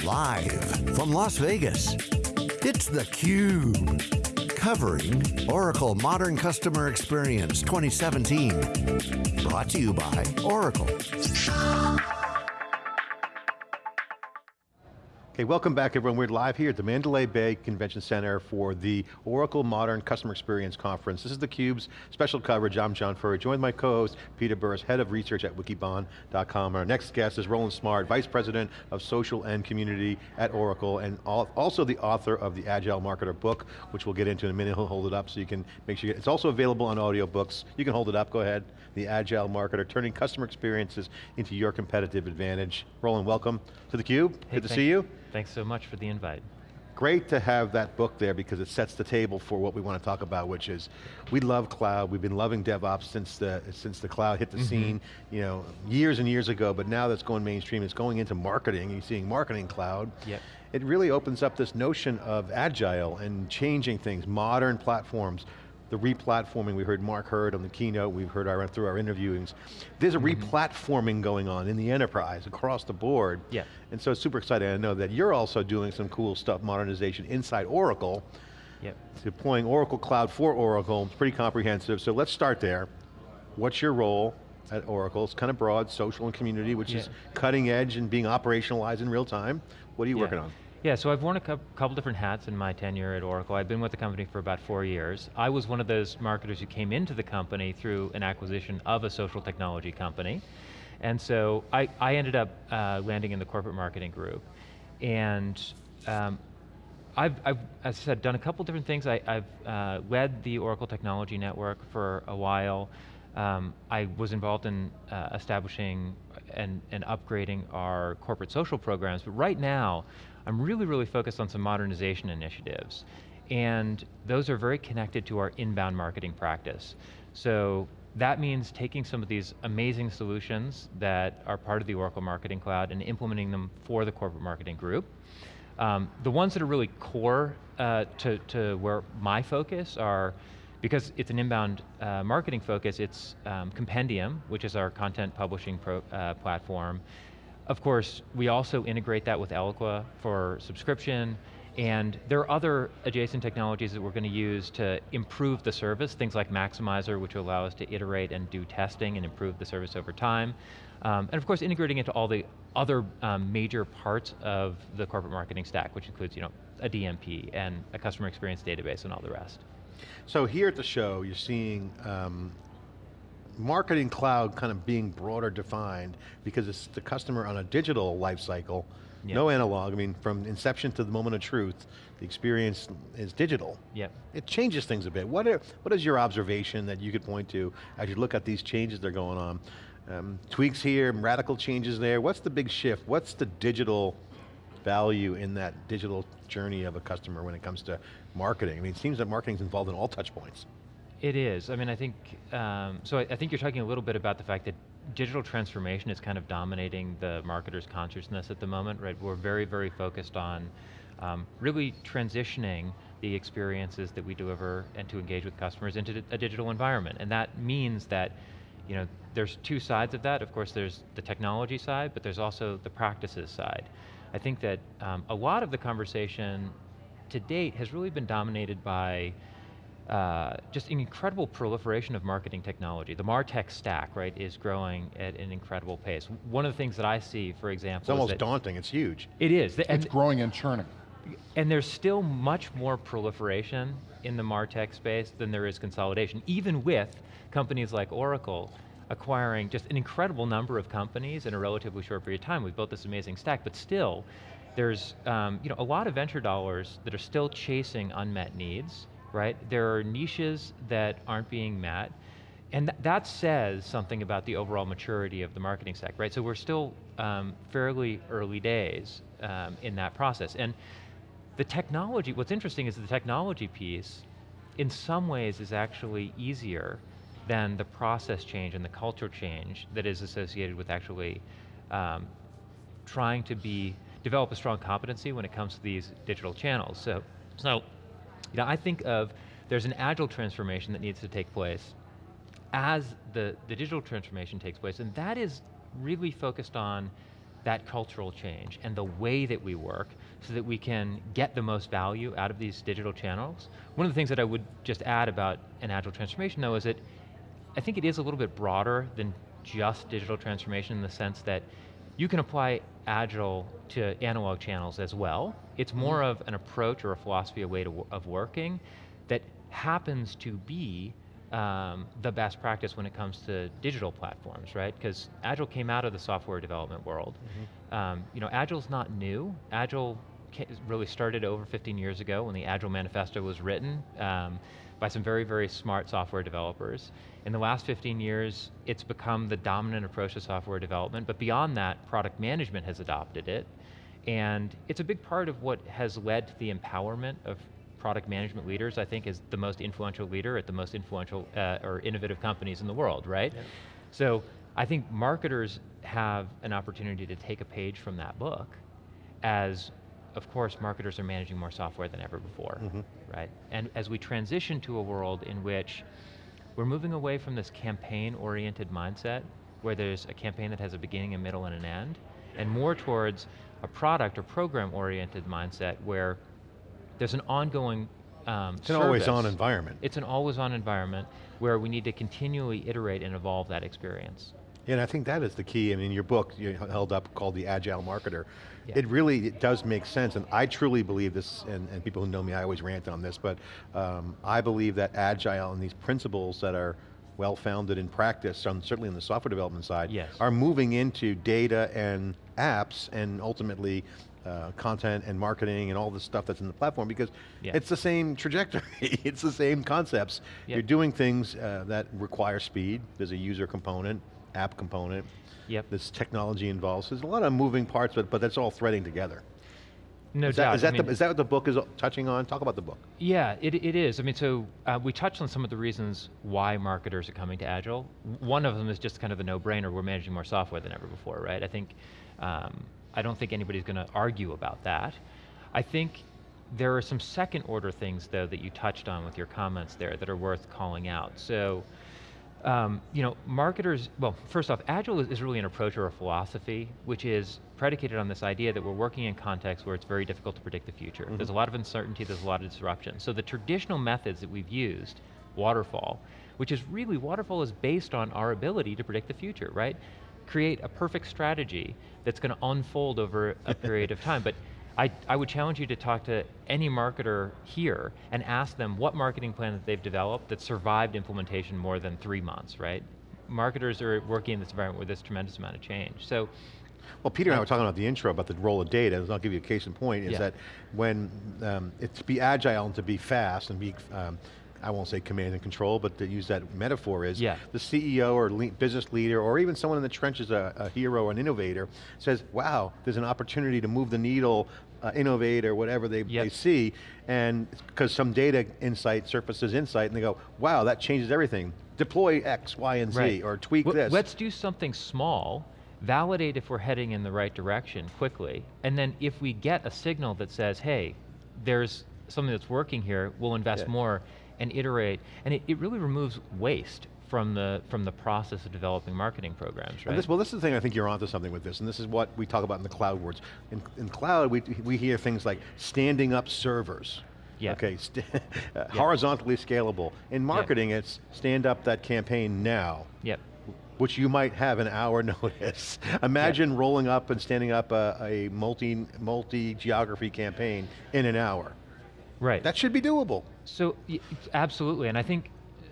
Live from Las Vegas, it's theCUBE. Covering Oracle Modern Customer Experience 2017. Brought to you by Oracle. Okay, welcome back everyone. We're live here at the Mandalay Bay Convention Center for the Oracle Modern Customer Experience Conference. This is theCUBE's special coverage. I'm John Furrier, joined by my co-host, Peter Burris, Head of Research at Wikibon.com. Our next guest is Roland Smart, Vice President of Social and Community at Oracle, and also the author of the Agile Marketer book, which we'll get into in a minute. He'll hold it up so you can make sure you get, it's also available on audiobooks. You can hold it up, go ahead. The Agile Marketer, turning customer experiences into your competitive advantage. Roland, welcome to theCUBE, hey, good to see you. Thanks so much for the invite. Great to have that book there because it sets the table for what we want to talk about, which is, we love cloud, we've been loving DevOps since the, since the cloud hit the mm -hmm. scene, you know, years and years ago, but now that's going mainstream, it's going into marketing, you're seeing marketing cloud. Yep. It really opens up this notion of agile and changing things, modern platforms, the replatforming, we heard Mark Hurd on the keynote, we've heard our, through our interviewings. There's a mm -hmm. replatforming going on in the enterprise across the board. Yeah. And so it's super exciting. I know that you're also doing some cool stuff, modernization inside Oracle. Yep. Deploying Oracle Cloud for Oracle, it's pretty comprehensive. So let's start there. What's your role at Oracle? It's kind of broad, social and community, which yeah. is cutting edge and being operationalized in real time. What are you yeah. working on? Yeah, so I've worn a couple different hats in my tenure at Oracle. I've been with the company for about four years. I was one of those marketers who came into the company through an acquisition of a social technology company. And so I, I ended up uh, landing in the corporate marketing group. And um, I've, I've, as I said, done a couple different things. I, have uh, led the Oracle Technology Network for a while. Um, I was involved in uh, establishing and, and upgrading our corporate social programs, but right now, I'm really, really focused on some modernization initiatives. And those are very connected to our inbound marketing practice. So that means taking some of these amazing solutions that are part of the Oracle Marketing Cloud and implementing them for the corporate marketing group. Um, the ones that are really core uh, to, to where my focus are, because it's an inbound uh, marketing focus, it's um, Compendium, which is our content publishing pro, uh, platform, of course, we also integrate that with Eloqua for subscription, and there are other adjacent technologies that we're going to use to improve the service, things like Maxymiser, which will allow us to iterate and do testing and improve the service over time. Um, and of course, integrating into all the other um, major parts of the corporate marketing stack, which includes you know, a DMP and a customer experience database and all the rest. So here at the show, you're seeing um, marketing cloud kind of being broader defined because it's the customer on a digital life cycle, yep. no analog, I mean from inception to the moment of truth, the experience is digital. Yep. It changes things a bit. What, are, what is your observation that you could point to as you look at these changes that are going on? Um, tweaks here, radical changes there, what's the big shift? What's the digital value in that digital journey of a customer when it comes to marketing? I mean, it seems that marketing is involved in all touch points. It is, I mean, I think, um, so I, I, think you're talking a little bit about the fact that digital transformation is kind of dominating the marketer's consciousness at the moment, right? We're very, very focused on um, really transitioning the experiences that we deliver and to engage with customers into a digital environment. And that means that, you know, there's two sides of that. Of course, there's the technology side, but there's also the practices side. I think that um, a lot of the conversation to date has really been dominated by uh, just an incredible proliferation of marketing technology. The MarTech stack, right, is growing at an incredible pace. One of the things that I see, for example, It's almost daunting, it's huge. It is. It's growing and churning. And there's still much more proliferation in the MarTech space than there is consolidation, even with companies like Oracle acquiring just an incredible number of companies in a relatively short period of time. We've built this amazing stack, but still, there's um, you know, a lot of venture dollars that are still chasing unmet needs, right? There are niches that aren't being met, and th that says something about the overall maturity of the marketing stack, right? So we're still um, fairly early days um, in that process. And the technology, what's interesting is the technology piece, in some ways is actually easier than the process change and the culture change that is associated with actually um, trying to be, develop a strong competency when it comes to these digital channels. So, so you know, I think of, there's an agile transformation that needs to take place as the, the digital transformation takes place, and that is really focused on that cultural change and the way that we work so that we can get the most value out of these digital channels. One of the things that I would just add about an agile transformation though is that I think it is a little bit broader than just digital transformation in the sense that you can apply agile to analog channels as well. It's more mm of an approach or a philosophy, a way to, of working that happens to be um, the best practice when it comes to digital platforms, right? Because Agile came out of the software development world. Mm -hmm. um, you know, Agile's not new. Agile really started over 15 years ago when the Agile Manifesto was written um, by some very, very smart software developers. In the last 15 years, it's become the dominant approach to software development, but beyond that, product management has adopted it. And it's a big part of what has led to the empowerment of product management leaders, I think, is the most influential leader at the most influential uh, or innovative companies in the world, right? Yep. So I think marketers have an opportunity to take a page from that book as, of course, marketers are managing more software than ever before, mm -hmm. right? And as we transition to a world in which we're moving away from this campaign-oriented mindset, where there's a campaign that has a beginning, a middle, and an end, and more towards a product or program-oriented mindset where there's an ongoing um, It's an always-on environment. It's an always-on environment where we need to continually iterate and evolve that experience. Yeah, and I think that is the key. I mean, your book you held up called The Agile Marketer. Yeah. It really it does make sense, and I truly believe this, and, and people who know me, I always rant on this, but um, I believe that Agile and these principles that are well-founded in practice, on, certainly on the software development side, yes. are moving into data and apps, and ultimately uh, content and marketing and all the stuff that's in the platform because yeah. it's the same trajectory, it's the same concepts. You're doing things uh, that require speed, there's a user component, app component, yep. this technology involves, there's a lot of moving parts, but, but that's all threading together. No is doubt. That, is, that mean, the, is that what the book is touching on? Talk about the book. Yeah, it, it is. I mean, so uh, we touched on some of the reasons why marketers are coming to Agile. One of them is just kind of a no-brainer, we're managing more software than ever before, right? I think um, I don't think anybody's going to argue about that. I think there are some second order things though that you touched on with your comments there that are worth calling out. So, um, you know, marketers, well, first off, Agile is, is, really an approach or a philosophy, which is predicated on this idea that we're working in contexts where it's very difficult to predict the future. Mm -hmm. There's a lot of uncertainty, there's a lot of disruption. So the traditional methods that we've used, waterfall, which is really, waterfall is based on our ability to predict the future, right? create a perfect strategy that's going to unfold over a period of time. But I, I would challenge you to talk to any marketer here and ask them what marketing plan that they've developed that survived implementation more than three months, right? Marketers are working in this environment with this tremendous amount of change. So well, Peter and I were talking about the intro about the role of data, and I'll give you a case in point, is yeah. that when um, it's to be agile and to be fast and be um, I won't say command and control, but to use that metaphor is, yeah. the CEO or le business leader, or even someone in the trenches, a, a hero, an innovator, says, wow, there's an opportunity to move the needle, uh, innovate, or whatever they, yep. they see, and because some data insight surfaces insight, and they go, wow, that changes everything. Deploy X, Y, and Z, right. or tweak w this. Let's do something small, validate if we're heading in the right direction quickly, and then if we get a signal that says, hey, there's something that's working here, we'll invest yeah. more and iterate, and it, it really removes waste from the from the process of developing marketing programs, right? This, well, this is the thing I think you're onto something with this, and this is what we talk about in the cloud words. In, in cloud, we, we hear things like standing up servers. Yeah. Okay, yeah. horizontally scalable. In marketing, yep. it's stand up that campaign now. Yep. Which you might have an hour notice. Imagine rolling up and standing up a, a multi multi geography campaign in an hour. Right. That should be doable. So, absolutely, and I think,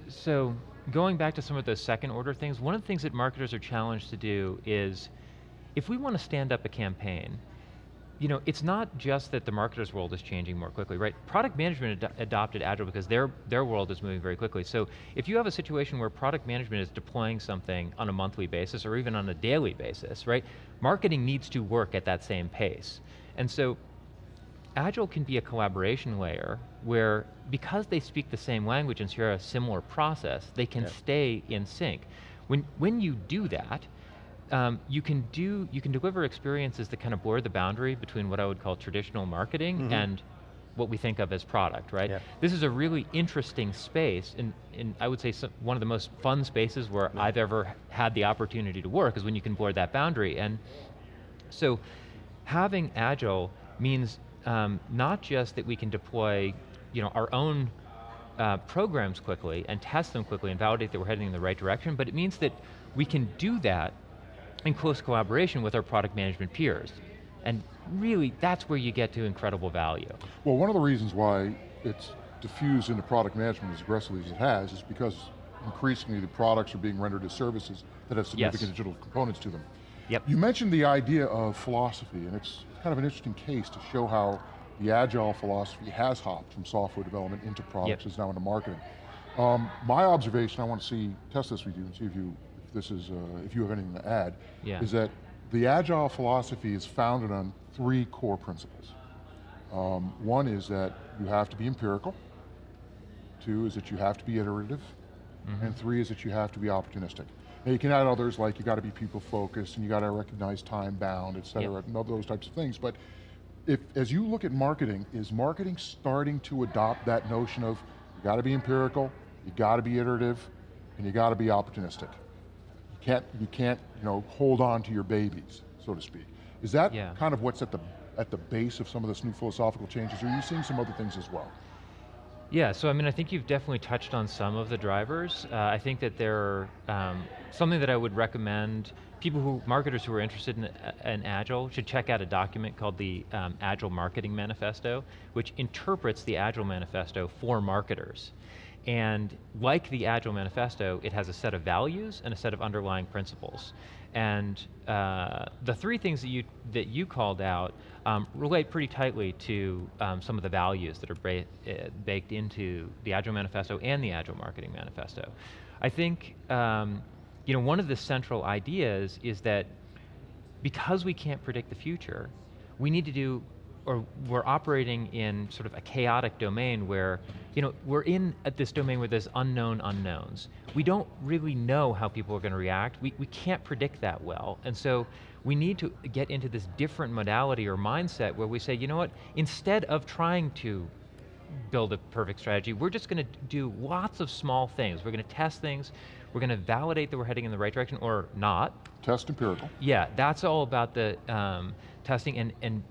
so going back to some of those second order things, one of the things that marketers are challenged to do is, if we want to stand up a campaign, you know, it's not just that the marketer's world is changing more quickly, right? Product management ad adopted Agile because their, their world is moving very quickly. So if you have a situation where product management is deploying something on a monthly basis or even on a daily basis, right? Marketing needs to work at that same pace. And so Agile can be a collaboration layer where, because they speak the same language and share a similar process, they can yep. stay in sync. When, when you do that, um, you can do you can deliver experiences that kind of blur the boundary between what I would call traditional marketing mm -hmm. and what we think of as product, right? Yep. This is a really interesting space, and, and I would say some, one of the most fun spaces where I've ever had the opportunity to work is when you can blur that boundary. And So having Agile means um, not just that we can deploy you know, our own uh, programs quickly and test them quickly and validate that we're heading in the right direction, but it means that we can do that in close collaboration with our product management peers. And really, that's where you get to incredible value. Well, one of the reasons why it's diffused into product management as aggressively as it has is because increasingly the products are being rendered as services that have significant Yes. digital components to them. Yep. You mentioned the idea of philosophy, and it's kind of an interesting case to show how the agile philosophy has hopped from software development into products, Yep. is now into marketing. Um, my observation, I want to see, test this with you and see if you, if this is, uh, if you have anything to add, Yeah. is that the agile philosophy is founded on three core principles. Um, one is that you have to be empirical, two is that you have to be iterative, and three is that you have to be opportunistic. Now you can add others like you got to be people focused and you got to recognize time bound, et cetera, Yep. and all those types of things, but if, as you look at marketing, is marketing starting to adopt that notion of you got to be empirical, you got to be iterative, and you got to be opportunistic? You can't, you can't, you know, hold on to your babies, so to speak. Is that Yeah. kind of what's at the at the base of some of this new philosophical changes? Or are you seeing some other things as well? Yeah, so I mean, I think you've definitely touched on some of the drivers. Uh, I think that there are, um, something that I would recommend, people who, marketers who are interested in, in Agile should check out a document called the um, Agile Marketing Manifesto, which interprets the Agile Manifesto for marketers. And like the Agile Manifesto, it has a set of values and a set of underlying principles. And uh, the three things that you, that you called out um, relate pretty tightly to um, some of the values that are uh, baked into the Agile Manifesto and the Agile Marketing Manifesto. I think um, you know, one of the central ideas is that because we can't predict the future, we need to do, or we're operating in sort of a chaotic domain where, you know, we're in at this domain where there's unknown unknowns. We don't really know how people are going to react. We, we can't predict that well. And so we need to get into this different modality or mindset where we say, you know what, instead of trying to build a perfect strategy. We're just going to do lots of small things. We're going to test things. We're going to validate that we're heading in the right direction or not. Test empirical. Yeah, that's all about the um, testing and, and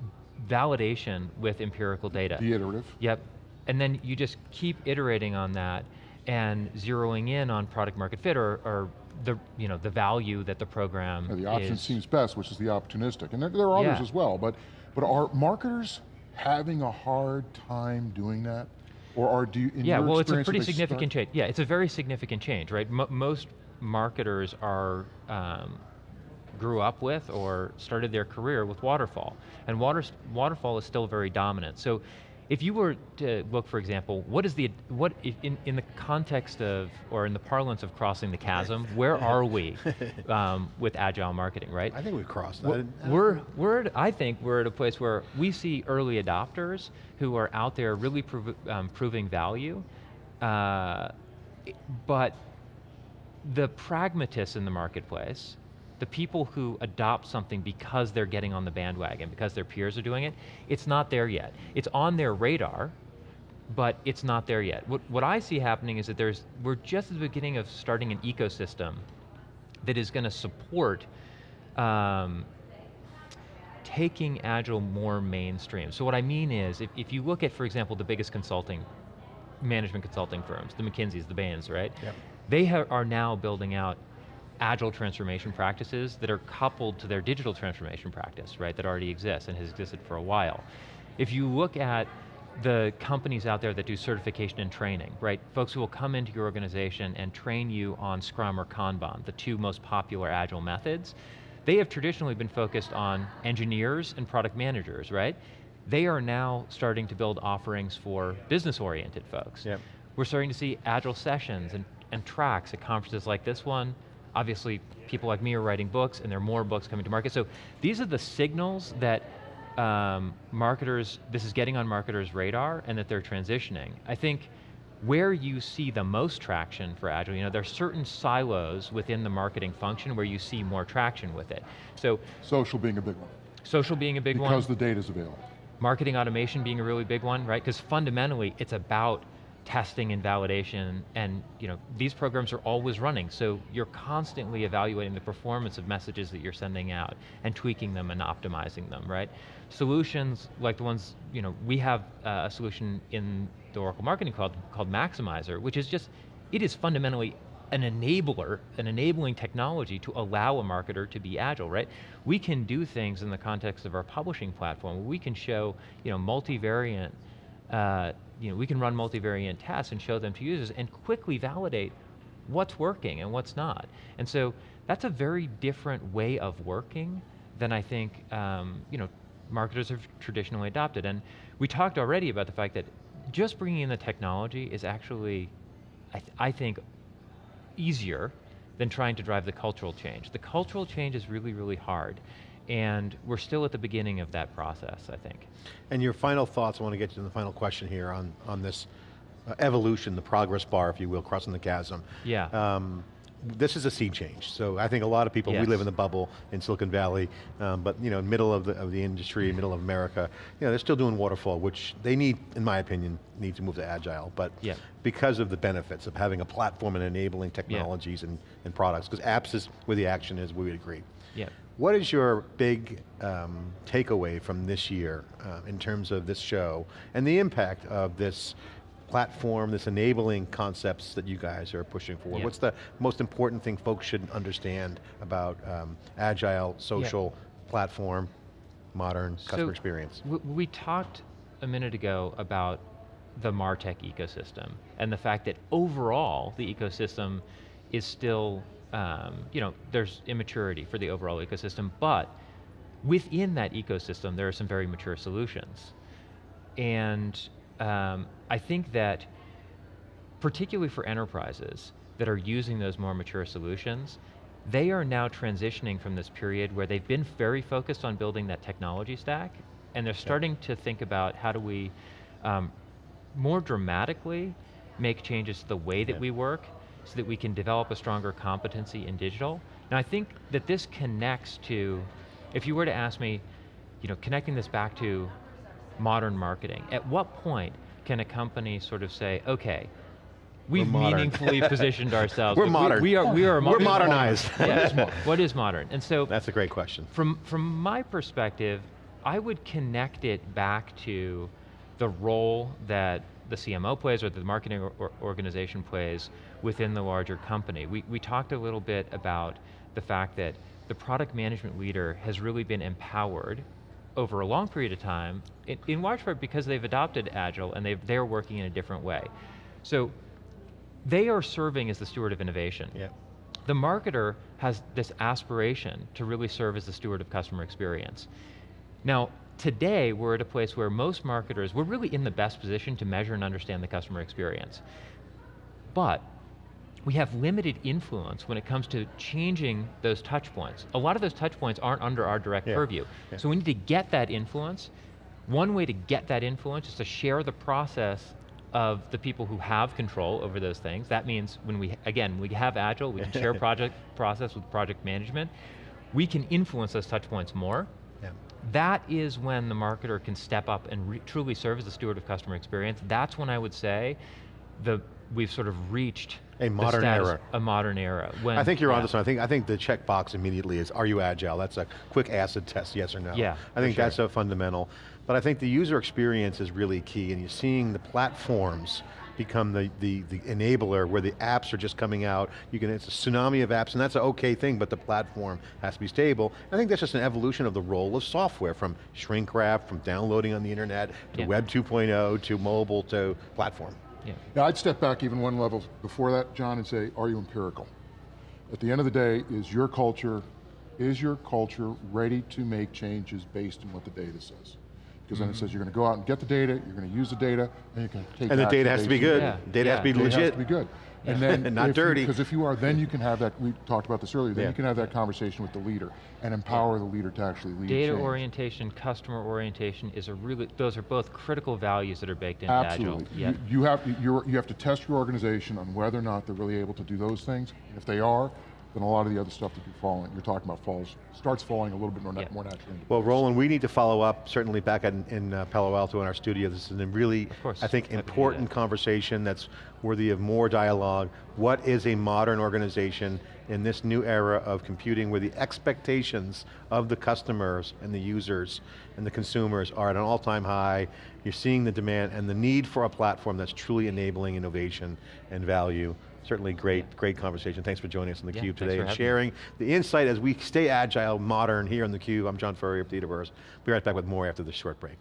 validation with empirical data. Be iterative. Yep, and then you just keep iterating on that and zeroing in on product market fit or, or the, you know, the value that the program Yeah, the option is. seems best, which is the opportunistic. And there, there are others Yeah. as well, but, but are marketers having a hard time doing that? Or are, do you, in yeah, well, it's a pretty significant change. Yeah, it's a very significant change, right? Mo most marketers are um, grew up with or started their career with waterfall, and water, waterfall is still very dominant. So, if you were to look, for example, what is the what in in the context of or in the parlance of crossing the chasm, where are we um, with agile marketing, right? I think we've crossed We're- that. We're, we're at, I think we're at a place where we see early adopters who are out there really prov um, proving value, uh, but the pragmatists in the marketplace, the people who adopt something because they're getting on the bandwagon, because their peers are doing it, it's not there yet. It's on their radar, but it's not there yet. What, what I see happening is that there's, we're just at the beginning of starting an ecosystem that is going to support um, taking Agile more mainstream. So what I mean is, if, if you look at, for example, the biggest consulting, management consulting firms, the McKinseys, the Bains, right? Yep. They are now building out agile transformation practices that are coupled to their digital transformation practice, right, that already exists and has existed for a while. If you look at the companies out there that do certification and training, right? Folks who will come into your organization and train you on Scrum or Kanban, the two most popular agile methods. They have traditionally been focused on engineers and product managers, right? They are now starting to build offerings for business-oriented folks. Yep. We're starting to see agile sessions and, and tracks at conferences like this one. Obviously, people like me are writing books and there are more books coming to market. So these are the signals that um, marketers, this is getting on marketers' radar and that they're transitioning. I think where you see the most traction for Agile, you know, there are certain silos within the marketing function where you see more traction with it. So Social being a big one. social being a big one Because the data's available. marketing automation being a really big one, right? Because fundamentally, it's about testing and validation, and you know, these programs are always running, so you're constantly evaluating the performance of messages that you're sending out, and tweaking them and optimizing them, right? Solutions like the ones, you know, we have uh, a solution in the Oracle Marketing Cloud called Maxymiser, which is just, it is fundamentally an enabler, an enabling technology to allow a marketer to be agile, right? We can do things in the context of our publishing platform, we can show you know, multivariant uh, you know, we can run multivariant tests and show them to users and quickly validate what's working and what's not. And so that's a very different way of working than I think um, you know, marketers have traditionally adopted. And we talked already about the fact that just bringing in the technology is actually, I, th I think, easier than trying to drive the cultural change. The cultural change is really, really hard. And we're still at the beginning of that process, I think. And your final thoughts, I want to get to the final question here on, on this uh, evolution, the progress bar, if you will, crossing the chasm. Yeah. Um, this is a sea change. So I think a lot of people, yes. we live in the bubble in Silicon Valley, um, but you know, middle of the, of the industry, middle of America, you know, they're still doing waterfall, which they need, in my opinion, need to move to agile, but yeah. because of the benefits of having a platform and enabling technologies yeah. and, and products, because apps is where the action is, we would agree. Yeah. What is your big um, takeaway from this year uh, in terms of this show and the impact of this platform, this enabling concepts that you guys are pushing forward? What's the most important thing folks should understand about um, agile, social, platform, modern customer so experience? We talked a minute ago about the MarTech ecosystem and the fact that overall the ecosystem is still um, you know, there's immaturity for the overall ecosystem, but within that ecosystem, there are some very mature solutions. And um, I think that, particularly for enterprises that are using those more mature solutions, they are now transitioning from this period where they've been very focused on building that technology stack, and they're starting to think about how do we um, more dramatically make changes to the way that yeah. we work so that we can develop a stronger competency in digital. Now I think that this connects to, if you were to ask me, you know, connecting this back to modern marketing, at what point can a company sort of say, okay, we've meaningfully positioned ourselves. We're modern. We, we, are, we are We're modernized. yeah. what is modern? And so- That's a great question. From, from my perspective, I would connect it back to the role that the CMO plays or the marketing or organization plays within the larger company. We, we talked a little bit about the fact that the product management leader has really been empowered over a long period of time, in, in large part because they've adopted Agile and they've, they're working in a different way. So they are serving as the steward of innovation. Yeah. The marketer has this aspiration to really serve as the steward of customer experience. Now, today we're at a place where most marketers, we're really in the best position to measure and understand the customer experience. But we have limited influence when it comes to changing those touch points. A lot of those touch points aren't under our direct yeah. purview. Yeah. So we need to get that influence. One way to get that influence is to share the process of the people who have control over those things. That means when we, again, we have Agile, we can share project process with project management. We can influence those touch points more. Yeah. That is when the marketer can step up and truly serve as the steward of customer experience. That's when I would say the we've sort of reached a modern era. A modern era. When, I think you're yeah. on this one. I think, I think the checkbox immediately is, are you agile? That's a quick acid test, yes or no. Yeah, I think sure. that's a fundamental. But I think the user experience is really key and you're seeing the platforms become the, the, the enabler where the apps are just coming out. You can, it's a tsunami of apps and that's an okay thing, but the platform has to be stable. I think that's just an evolution of the role of software from shrink wrap, from downloading on the internet, to yeah. web 2.0, to mobile, to platform. Yeah. yeah, I'd step back even one level before that, John, and say, are you empirical? At the end of the day, is your culture, is your culture ready to make changes based on what the data says? Because mm -hmm. then it says you're going to go out and get the data, you're going to use the data, and you can take And the data has to be good. Yeah. Data yeah. has to be data legit. has to be good. And then, not dirty. Because if you are, then you can have that, we talked about this earlier, then yeah. you can have that conversation with the leader and empower the leader to actually lead Data change. orientation, customer orientation is a really, those are both critical values that are baked into Absolutely. Agile. Yep. You, you, have, you have to test your organization on whether or not they're really able to do those things. If they are, then a lot of the other stuff that you're falling, you're talking about falls, starts falling a little bit more, na- Yeah. more naturally. Well. Roland, we need to follow up, certainly back in, in uh, Palo Alto in our studio. This is a really, course. I think, Happy to do important that. conversation that's worthy of more dialogue. What is a modern organization in this new era of computing where the expectations of the customers and the users and the consumers are at an all-time high. You're seeing the demand and the need for a platform that's truly enabling innovation and value. Certainly great, great conversation. Thanks for joining us on theCUBE yeah, today and sharing me. the insight as we stay agile, modern here on theCUBE. I'm John Furrier of we'll Be right back with more after this short break.